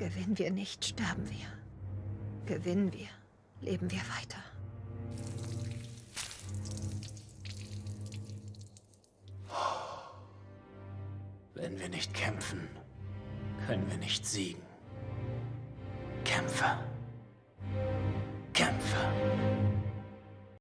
Gewinnen wir nicht, sterben wir. Gewinnen wir, leben wir weiter. Wenn wir nicht kämpfen, können wir nicht siegen. Kämpfe. Kämpfe.